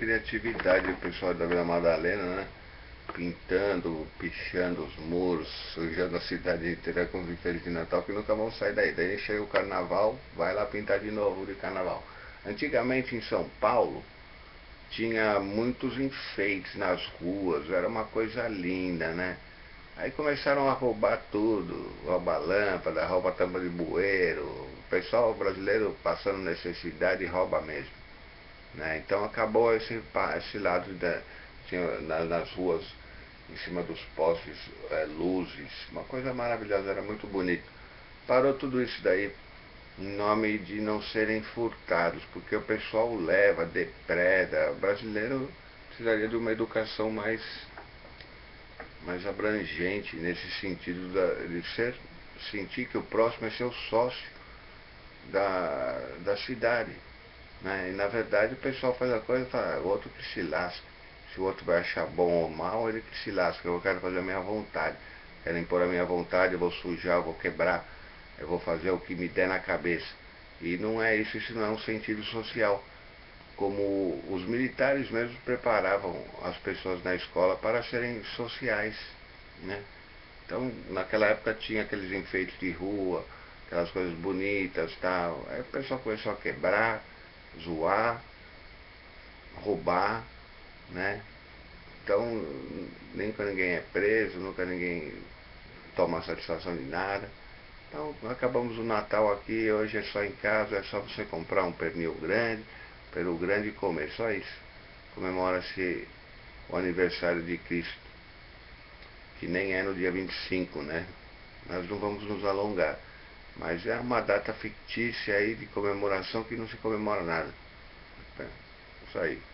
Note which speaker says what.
Speaker 1: criatividade do pessoal da Vila Madalena, né? Pintando, pichando os muros, sujando a cidade inteira com enfeites de Natal que nunca vão sair daí. Daí chega o carnaval, vai lá pintar de novo de carnaval. Antigamente em São Paulo tinha muitos enfeites nas ruas, era uma coisa linda, né? Aí começaram a roubar tudo, rouba lâmpada, rouba tampa de bueiro, o pessoal brasileiro passando necessidade rouba mesmo. Né? Então acabou esse, esse lado da, tinha, nas ruas, em cima dos postes, é, luzes, uma coisa maravilhosa, era muito bonito. Parou tudo isso daí em nome de não serem furtados, porque o pessoal leva, depreda. O brasileiro precisaria de uma educação mais, mais abrangente nesse sentido da, de ser, sentir que o próximo é seu sócio da, da cidade. Né? E na verdade o pessoal faz a coisa e fala, ah, o outro que se lasca. Se o outro vai achar bom ou mal, ele que se lasca. Eu quero fazer a minha vontade. Quero impor a minha vontade, eu vou sujar, eu vou quebrar, eu vou fazer o que me der na cabeça. E não é isso, isso não é um sentido social. Como os militares mesmo preparavam as pessoas na escola para serem sociais. Né? Então, naquela época tinha aqueles enfeites de rua, aquelas coisas bonitas tal. Aí o pessoal começou a quebrar, zoar, roubar, né? Então, nunca ninguém é preso, nunca ninguém toma satisfação de nada. Então, acabamos o Natal aqui, hoje é só em casa, é só você comprar um pernil grande, peru grande e comer, só isso. Comemora-se o aniversário de Cristo, que nem é no dia 25, né? Nós não vamos nos alongar. Mas é uma data fictícia aí de comemoração que não se comemora nada. É, isso aí.